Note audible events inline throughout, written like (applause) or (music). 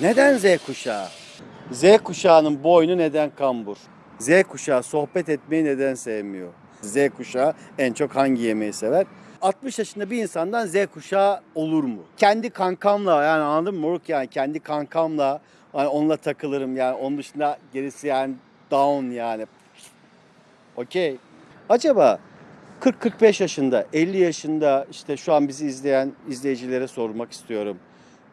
Neden Z kuşağı? Z kuşağının boynu neden kambur? Z kuşağı sohbet etmeyi neden sevmiyor? Z kuşağı en çok hangi yemeği sever? 60 yaşında bir insandan Z kuşağı olur mu? Kendi kankamla yani anladın mı Moruk yani kendi kankamla hani onunla takılırım yani onun dışında gerisi yani down yani. Okey. Acaba 40-45 yaşında, 50 yaşında işte şu an bizi izleyen izleyicilere sormak istiyorum.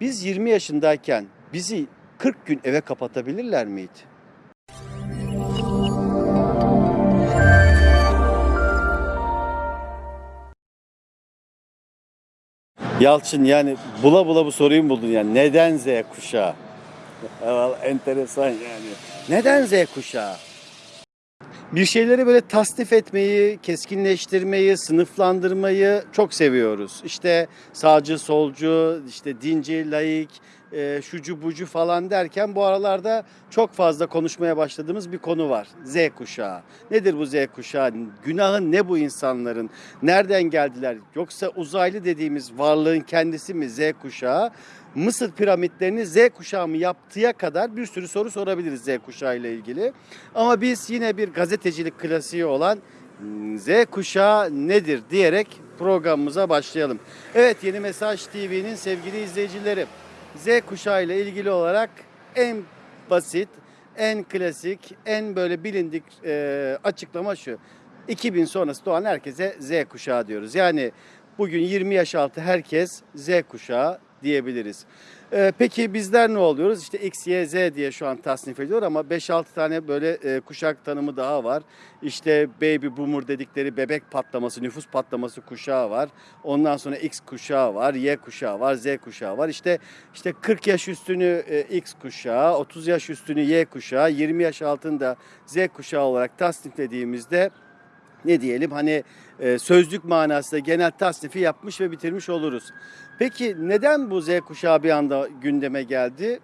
Biz 20 yaşındayken bizi 40 gün eve kapatabilirler miydi? Yalçın yani bula bula bu soruyu buldun yani neden Z kuşağı? Enteresan yani. Neden Z kuşağı? Bir şeyleri böyle tasnif etmeyi, keskinleştirmeyi, sınıflandırmayı çok seviyoruz. İşte sağcı, solcu, işte dinci, laik, e, şucu bucu falan derken bu aralarda çok fazla konuşmaya başladığımız bir konu var. Z kuşağı. Nedir bu Z kuşağı? Günahı ne bu insanların? Nereden geldiler? Yoksa uzaylı dediğimiz varlığın kendisi mi Z kuşağı? Mısır piramitlerini Z kuşağı mı yaptıya kadar bir sürü soru sorabiliriz Z kuşağı ile ilgili. Ama biz yine bir gazetecilik klasiği olan Z kuşağı nedir diyerek programımıza başlayalım. Evet Yeni Mesaj TV'nin sevgili izleyicileri Z kuşağı ile ilgili olarak en basit, en klasik, en böyle bilindik e, açıklama şu. 2000 sonrası doğan herkese Z kuşağı diyoruz. Yani bugün 20 yaş altı herkes Z kuşağı diyebiliriz. Ee, peki bizler ne oluyoruz? İşte X, Y, Z diye şu an tasnif ediyor ama 5-6 tane böyle e, kuşak tanımı daha var. İşte baby boomer dedikleri bebek patlaması, nüfus patlaması kuşağı var. Ondan sonra X kuşağı var, Y kuşağı var, Z kuşağı var. İşte işte 40 yaş üstünü e, X kuşağı, 30 yaş üstünü Y kuşağı, 20 yaş altında Z kuşağı olarak tasniflediğimizde ne diyelim hani e, sözlük manasında genel tasnifi yapmış ve bitirmiş oluruz. Peki neden bu Z kuşağı bir anda gündeme geldi?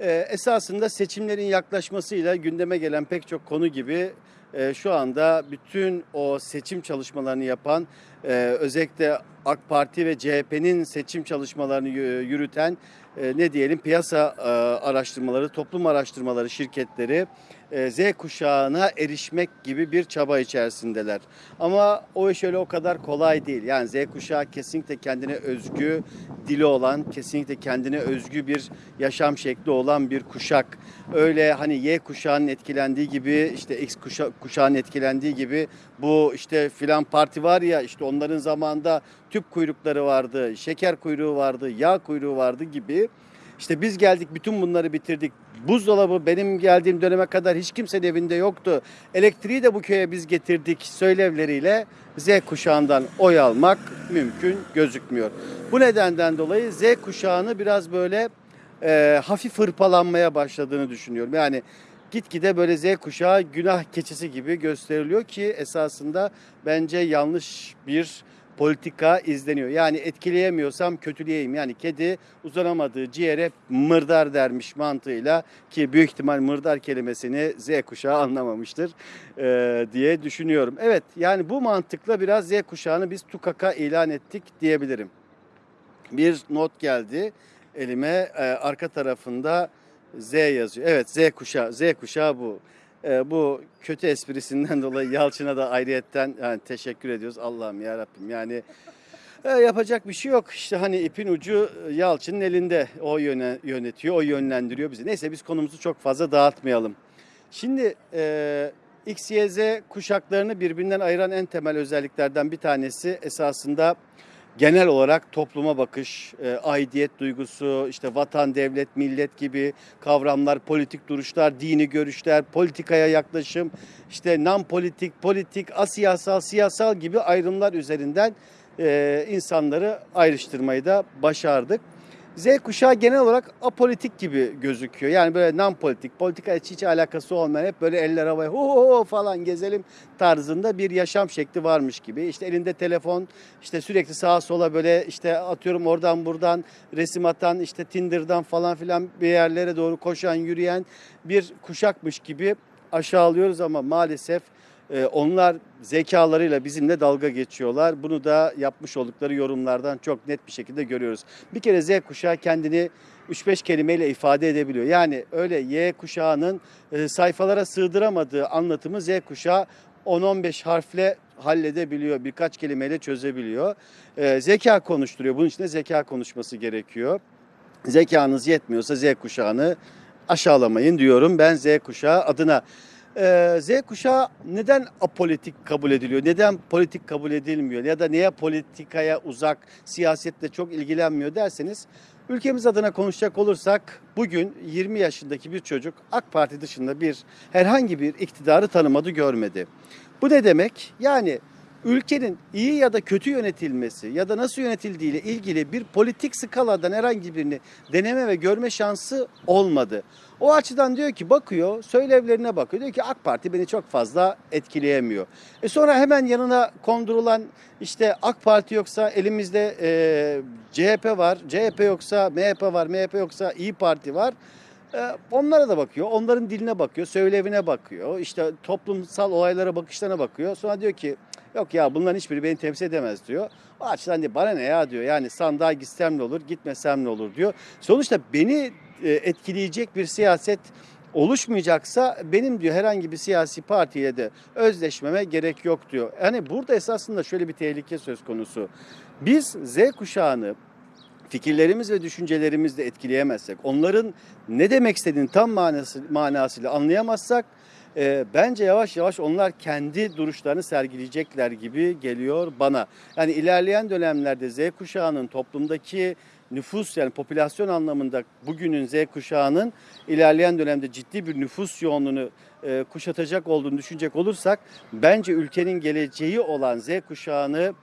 E, esasında seçimlerin yaklaşmasıyla gündeme gelen pek çok konu gibi e, şu anda bütün o seçim çalışmalarını yapan e, özellikle AK Parti ve CHP'nin seçim çalışmalarını yü- yürüten e, ne diyelim piyasa e, araştırmaları, toplum araştırmaları şirketleri Z kuşağına erişmek gibi bir çaba içerisindeler. Ama o iş öyle o kadar kolay değil. Yani Z kuşağı kesinlikle kendine özgü dili olan, kesinlikle kendine özgü bir yaşam şekli olan bir kuşak. Öyle hani Y kuşağının etkilendiği gibi işte X kuşa, kuşağının etkilendiği gibi bu işte filan parti var ya işte onların zamanında tüp kuyrukları vardı, şeker kuyruğu vardı, yağ kuyruğu vardı gibi. İşte biz geldik bütün bunları bitirdik. Buzdolabı benim geldiğim döneme kadar hiç kimsenin evinde yoktu. Elektriği de bu köye biz getirdik söylevleriyle Z kuşağından oy almak mümkün gözükmüyor. Bu nedenden dolayı Z kuşağını biraz böyle e, hafif hırpalanmaya başladığını düşünüyorum. Yani gitgide böyle Z kuşağı günah keçisi gibi gösteriliyor ki esasında bence yanlış bir politika izleniyor. Yani etkileyemiyorsam kötüleyeyim. Yani kedi uzanamadığı ciğere mırdar dermiş mantığıyla ki büyük ihtimal mırdar kelimesini Z kuşağı anlamamıştır eee, diye düşünüyorum. Evet yani bu mantıkla biraz Z kuşağını biz tukaka ilan ettik diyebilirim. Bir not geldi elime Eee, arka tarafında Z yazıyor. Evet Z kuşağı Z kuşağı bu. Eee, bu kötü esprisinden (laughs) dolayı Yalçın'a da ayrıyetten yani teşekkür ediyoruz. Allah'ım ya Rabbim yani e, yapacak bir şey yok. İşte hani ipin ucu e, Yalçın'ın elinde. O yöne, yönetiyor, o yönlendiriyor bizi. Neyse biz konumuzu çok fazla dağıtmayalım. Şimdi e, X, Y, Z kuşaklarını birbirinden ayıran en temel özelliklerden bir tanesi esasında genel olarak topluma bakış, e, aidiyet duygusu, işte vatan, devlet, millet gibi kavramlar, politik duruşlar, dini görüşler, politikaya yaklaşım, işte non politik, politik, asiyasal, siyasal gibi ayrımlar üzerinden e, insanları ayrıştırmayı da başardık. Z kuşağı genel olarak apolitik gibi gözüküyor. Yani böyle non politik, politika hiç, hiç alakası olmayan hep böyle eller havaya ho ho falan gezelim tarzında bir yaşam şekli varmış gibi. İşte elinde telefon, işte sürekli sağa sola böyle işte atıyorum oradan buradan resim atan, işte Tinder'dan falan filan bir yerlere doğru koşan, yürüyen bir kuşakmış gibi aşağılıyoruz ama maalesef onlar zekalarıyla bizimle dalga geçiyorlar. Bunu da yapmış oldukları yorumlardan çok net bir şekilde görüyoruz. Bir kere Z kuşağı kendini 3-5 kelimeyle ifade edebiliyor. Yani öyle Y kuşağının e, sayfalara sığdıramadığı anlatımı Z kuşağı 10-15 harfle halledebiliyor, birkaç kelimeyle çözebiliyor. E, zeka konuşturuyor. Bunun için de zeka konuşması gerekiyor. Zekanız yetmiyorsa Z kuşağını aşağılamayın diyorum ben Z kuşağı adına. Ee, Z kuşağı neden apolitik kabul ediliyor? Neden politik kabul edilmiyor? Ya da niye politikaya uzak, siyasetle çok ilgilenmiyor derseniz ülkemiz adına konuşacak olursak bugün 20 yaşındaki bir çocuk AK Parti dışında bir herhangi bir iktidarı tanımadı, görmedi. Bu ne demek? Yani ülkenin iyi ya da kötü yönetilmesi ya da nasıl yönetildiği ile ilgili bir politik skaladan herhangi birini deneme ve görme şansı olmadı. O açıdan diyor ki bakıyor, söylevlerine bakıyor. Diyor ki AK Parti beni çok fazla etkileyemiyor. E sonra hemen yanına kondurulan işte AK Parti yoksa elimizde e, CHP var, CHP yoksa MHP var, MHP yoksa İyi Parti var. E, onlara da bakıyor, onların diline bakıyor, söylevine bakıyor, işte toplumsal olaylara bakışlarına bakıyor. Sonra diyor ki yok ya bunların hiçbiri beni temsil edemez diyor. O açıdan diyor bana ne ya diyor yani sandığa gitsem ne olur, gitmesem ne olur diyor. Sonuçta beni e, etkileyecek bir siyaset oluşmayacaksa benim diyor herhangi bir siyasi partiye de özleşmeme gerek yok diyor. Yani burada esasında şöyle bir tehlike söz konusu. Biz Z kuşağını fikirlerimiz ve düşüncelerimizle etkileyemezsek, onların ne demek istediğini tam manası, manasıyla anlayamazsak e, bence yavaş yavaş onlar kendi duruşlarını sergileyecekler gibi geliyor bana. Yani ilerleyen dönemlerde Z kuşağının toplumdaki nüfus yani popülasyon anlamında bugünün Z kuşağının ilerleyen dönemde ciddi bir nüfus yoğunluğunu e, kuşatacak olduğunu düşünecek olursak bence ülkenin geleceği olan Z kuşağını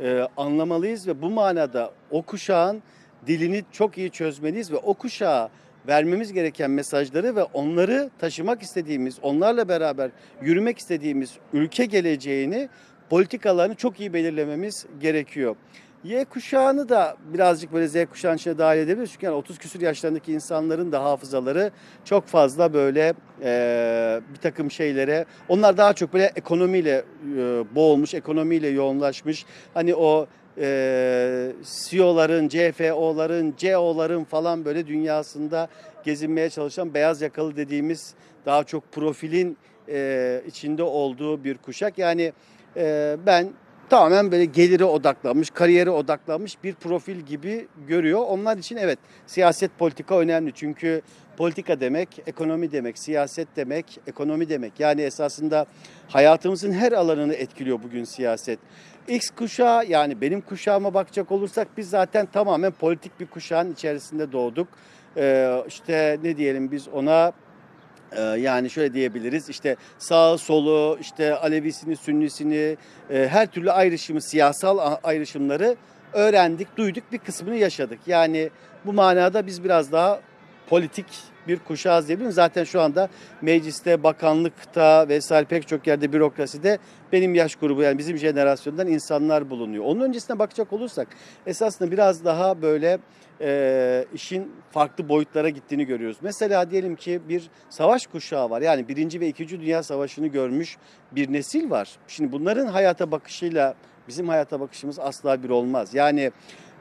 e, anlamalıyız ve bu manada o kuşağın dilini çok iyi çözmeliyiz ve o kuşağa vermemiz gereken mesajları ve onları taşımak istediğimiz, onlarla beraber yürümek istediğimiz ülke geleceğini, politikalarını çok iyi belirlememiz gerekiyor. Y kuşağını da birazcık böyle Z kuşağının içine dahil edebiliriz. Çünkü yani 30 küsur yaşlarındaki insanların da hafızaları çok fazla böyle e, bir takım şeylere, onlar daha çok böyle ekonomiyle e, boğulmuş, ekonomiyle yoğunlaşmış. Hani o e, CEO'ların, CFO'ların, CEO'ların falan böyle dünyasında gezinmeye çalışan beyaz yakalı dediğimiz daha çok profilin e, içinde olduğu bir kuşak. Yani e, ben tamamen böyle gelire odaklanmış, kariyere odaklanmış bir profil gibi görüyor. Onlar için evet siyaset politika önemli. Çünkü politika demek, ekonomi demek, siyaset demek, ekonomi demek. Yani esasında hayatımızın her alanını etkiliyor bugün siyaset. X kuşağı yani benim kuşağıma bakacak olursak biz zaten tamamen politik bir kuşağın içerisinde doğduk. Ee, işte ne diyelim biz ona ee, yani şöyle diyebiliriz işte sağ solu işte Alevisini Sünnisini e, her türlü ayrışımı siyasal ayrışımları öğrendik duyduk bir kısmını yaşadık. Yani bu manada biz biraz daha politik bir kuşağız diyebilirim. Zaten şu anda mecliste, bakanlıkta vesaire pek çok yerde bürokraside benim yaş grubu yani bizim jenerasyondan insanlar bulunuyor. Onun öncesine bakacak olursak esasında biraz daha böyle e, işin farklı boyutlara gittiğini görüyoruz. Mesela diyelim ki bir savaş kuşağı var. Yani birinci ve ikinci dünya savaşını görmüş bir nesil var. Şimdi bunların hayata bakışıyla bizim hayata bakışımız asla bir olmaz. Yani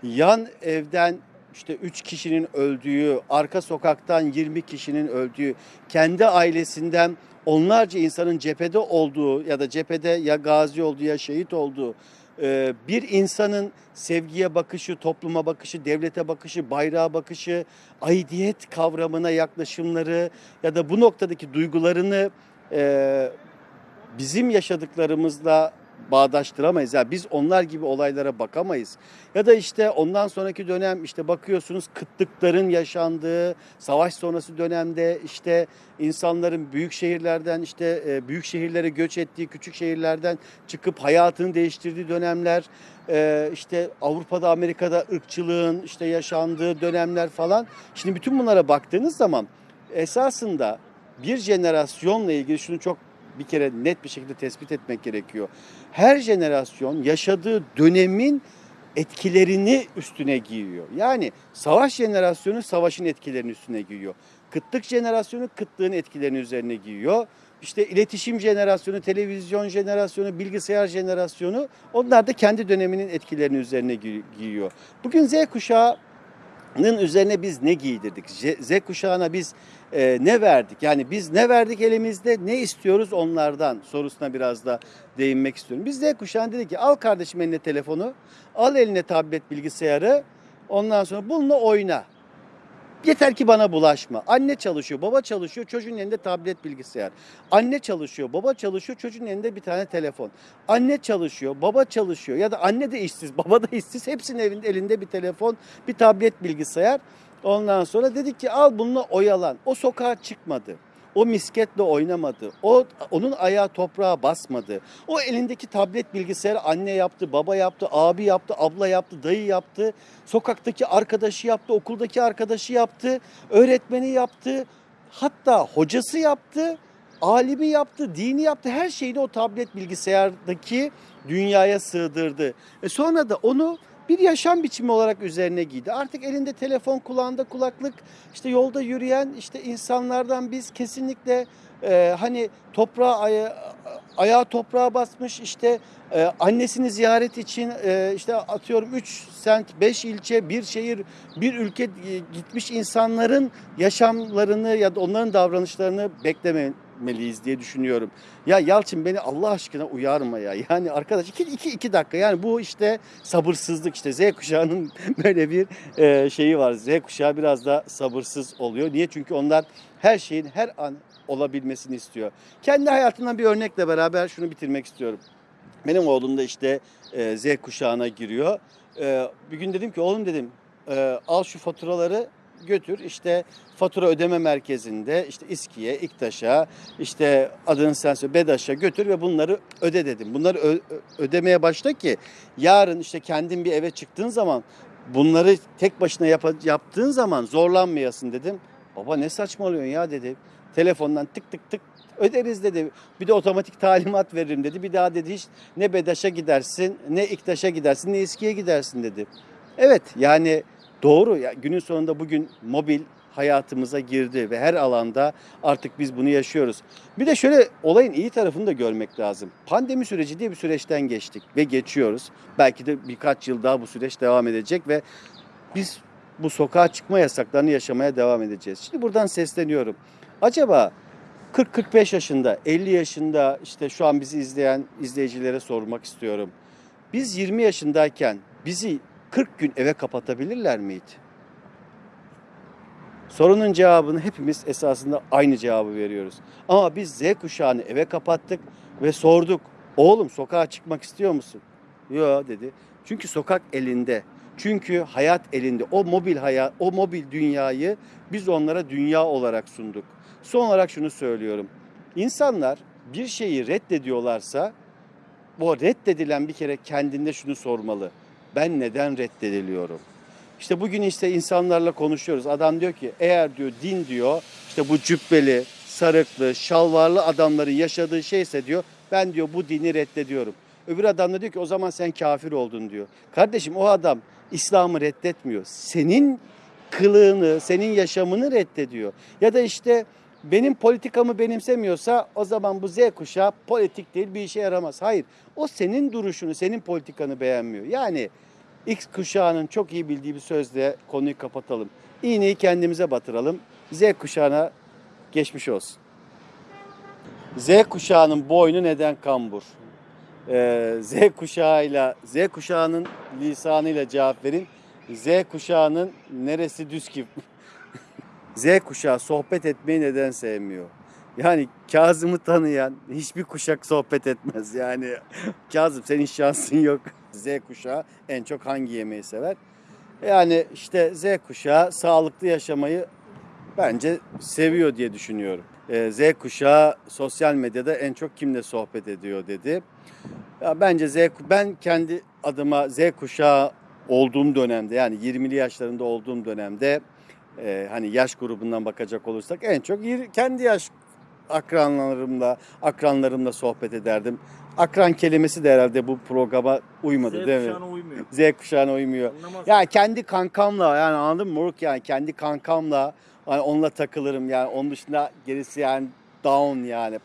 yan evden işte 3 kişinin öldüğü, arka sokaktan 20 kişinin öldüğü, kendi ailesinden onlarca insanın cephede olduğu ya da cephede ya gazi olduğu ya şehit olduğu e, bir insanın sevgiye bakışı, topluma bakışı, devlete bakışı, bayrağa bakışı, aidiyet kavramına yaklaşımları ya da bu noktadaki duygularını e, bizim yaşadıklarımızla bağdaştıramayız. Yani biz onlar gibi olaylara bakamayız. Ya da işte ondan sonraki dönem işte bakıyorsunuz kıtlıkların yaşandığı, savaş sonrası dönemde işte insanların büyük şehirlerden işte e, büyük şehirlere göç ettiği, küçük şehirlerden çıkıp hayatını değiştirdiği dönemler, e, işte Avrupa'da, Amerika'da ırkçılığın işte yaşandığı dönemler falan. Şimdi bütün bunlara baktığınız zaman esasında bir jenerasyonla ilgili şunu çok bir kere net bir şekilde tespit etmek gerekiyor. Her jenerasyon yaşadığı dönemin etkilerini üstüne giyiyor. Yani savaş jenerasyonu savaşın etkilerini üstüne giyiyor. Kıtlık jenerasyonu kıtlığın etkilerini üzerine giyiyor. İşte iletişim jenerasyonu, televizyon jenerasyonu, bilgisayar jenerasyonu onlar da kendi döneminin etkilerini üzerine gi- giyiyor. Bugün Z kuşağının üzerine biz ne giydirdik? Z kuşağına biz e, ne verdik? Yani biz ne verdik elimizde, ne istiyoruz onlardan sorusuna biraz da değinmek istiyorum. Biz Z kuşağına dedik ki al kardeşim eline telefonu, al eline tablet bilgisayarı, ondan sonra bununla oyna. Yeter ki bana bulaşma. Anne çalışıyor, baba çalışıyor, çocuğun elinde tablet bilgisayar. Anne çalışıyor, baba çalışıyor, çocuğun elinde bir tane telefon. Anne çalışıyor, baba çalışıyor ya da anne de işsiz, baba da işsiz. Hepsinin elinde bir telefon, bir tablet bilgisayar. Ondan sonra dedik ki al bununla oyalan. O sokağa çıkmadı. O misketle oynamadı. O onun ayağı toprağa basmadı. O elindeki tablet bilgisayarı anne yaptı, baba yaptı, abi yaptı, abla yaptı, dayı yaptı. Sokaktaki arkadaşı yaptı, okuldaki arkadaşı yaptı, öğretmeni yaptı. Hatta hocası yaptı, alimi yaptı, dini yaptı. Her şeyini o tablet bilgisayardaki dünyaya sığdırdı. E sonra da onu bir yaşam biçimi olarak üzerine giydi. Artık elinde telefon, kulağında kulaklık, işte yolda yürüyen işte insanlardan biz kesinlikle e, hani toprağa aya, ayağı toprağa basmış işte e, annesini ziyaret için e, işte atıyorum 3 sent, 5 ilçe, bir şehir, bir ülke e, gitmiş insanların yaşamlarını ya da onların davranışlarını beklememeliyiz diye düşünüyorum. Ya Yalçın beni Allah aşkına uyarma ya. Yani arkadaş iki, iki, iki dakika yani bu işte sabırsızlık işte Z kuşağının (laughs) böyle bir e, şeyi var. Z kuşağı biraz da sabırsız oluyor. Niye? Çünkü onlar her şeyin her an olabilmesini istiyor. Kendi hayatımdan bir örnekle beraber şunu bitirmek istiyorum. Benim oğlum da işte e, Z kuşağına giriyor. E, bir gün dedim ki oğlum dedim e, al şu faturaları götür işte fatura ödeme merkezinde işte İSKİ'ye, İKTAŞ'a işte adını sen söyle BEDAŞ'a götür ve bunları öde dedim. Bunları ödemeye başla ki yarın işte kendin bir eve çıktığın zaman bunları tek başına yap- yaptığın zaman zorlanmayasın dedim. Baba ne saçmalıyorsun ya dedi. Telefondan tık tık tık öderiz dedi. Bir de otomatik talimat veririm dedi. Bir daha dedi hiç ne BEDAŞ'a gidersin, ne İKTAŞ'a gidersin, ne İSKİ'ye gidersin dedi. Evet yani doğru. Ya, günün sonunda bugün mobil hayatımıza girdi ve her alanda artık biz bunu yaşıyoruz. Bir de şöyle olayın iyi tarafını da görmek lazım. Pandemi süreci diye bir süreçten geçtik ve geçiyoruz. Belki de birkaç yıl daha bu süreç devam edecek ve biz bu sokağa çıkma yasaklarını yaşamaya devam edeceğiz. Şimdi buradan sesleniyorum. Acaba 40-45 yaşında, 50 yaşında işte şu an bizi izleyen izleyicilere sormak istiyorum. Biz 20 yaşındayken bizi 40 gün eve kapatabilirler miydi? Sorunun cevabını hepimiz esasında aynı cevabı veriyoruz. Ama biz Z kuşağını eve kapattık ve sorduk. Oğlum sokağa çıkmak istiyor musun? Yok dedi. Çünkü sokak elinde. Çünkü hayat elinde. O mobil hayat, o mobil dünyayı biz onlara dünya olarak sunduk. Son olarak şunu söylüyorum. İnsanlar bir şeyi reddediyorlarsa bu reddedilen bir kere kendinde şunu sormalı. Ben neden reddediliyorum? İşte bugün işte insanlarla konuşuyoruz. Adam diyor ki eğer diyor din diyor işte bu cübbeli, sarıklı, şalvarlı adamların yaşadığı şeyse diyor ben diyor bu dini reddediyorum. Öbür adam da diyor ki o zaman sen kafir oldun diyor. Kardeşim o adam İslam'ı reddetmiyor. Senin kılığını, senin yaşamını reddediyor. Ya da işte benim politikamı benimsemiyorsa o zaman bu Z kuşağı politik değil bir işe yaramaz. Hayır o senin duruşunu, senin politikanı beğenmiyor. Yani X kuşağının çok iyi bildiği bir sözle konuyu kapatalım. İğneyi kendimize batıralım. Z kuşağına geçmiş olsun. Z kuşağının boynu neden kambur? Ee, Z kuşağıyla, Z kuşağının lisanıyla cevap verin. Z kuşağının neresi düz ki? (laughs) Z kuşağı sohbet etmeyi neden sevmiyor? Yani Kazım'ı tanıyan hiçbir kuşak sohbet etmez. Yani Kazım senin şansın yok. Z kuşağı en çok hangi yemeği sever? Yani işte Z kuşağı sağlıklı yaşamayı bence seviyor diye düşünüyorum. Ee, Z kuşağı sosyal medyada en çok kimle sohbet ediyor dedi. Ya bence Z ben kendi adıma Z kuşağı olduğum dönemde yani 20'li yaşlarında olduğum dönemde e, hani yaş grubundan bakacak olursak en çok kendi yaş akranlarımla akranlarımla sohbet ederdim. akran kelimesi de herhalde bu programa uymadı Z değil mi? kuşağına uymuyor. Z kuşağına uymuyor. Anlamaz. Ya kendi kankamla yani anladın mı Moruk yani kendi kankamla hani onunla takılırım yani onun dışında gerisi yani down yani.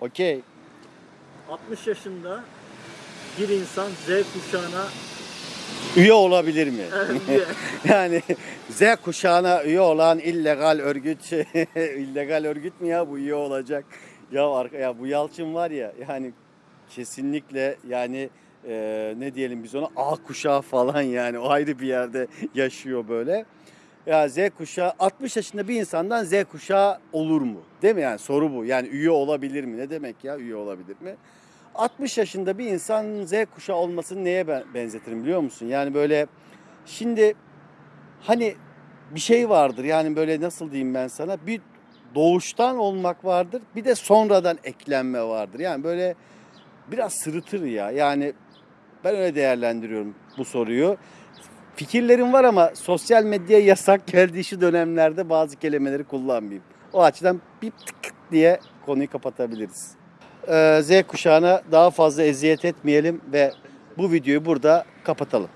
Okey. 60 yaşında bir insan Z kuşağına Üye olabilir mi? (laughs) (laughs) yani Z kuşağına üye olan illegal örgüt (laughs) illegal örgüt mü ya bu üye olacak? Ya arka ya bu Yalçın var ya yani kesinlikle yani e, ne diyelim biz ona A kuşağı falan yani o ayrı bir yerde yaşıyor böyle. Ya Z kuşağı 60 yaşında bir insandan Z kuşağı olur mu? Değil mi yani soru bu. Yani üye olabilir mi? Ne demek ya üye olabilir mi? 60 yaşında bir insan Z kuşağı olmasını neye ben benzetirim biliyor musun? Yani böyle şimdi hani bir şey vardır yani böyle nasıl diyeyim ben sana bir doğuştan olmak vardır bir de sonradan eklenme vardır. Yani böyle biraz sırıtır ya yani ben öyle değerlendiriyorum bu soruyu. Fikirlerim var ama sosyal medyaya yasak geldiği şu dönemlerde bazı kelimeleri kullanmayayım. O açıdan bir tık diye konuyu kapatabiliriz. Ee, Z kuşağına daha fazla eziyet etmeyelim ve bu videoyu burada kapatalım.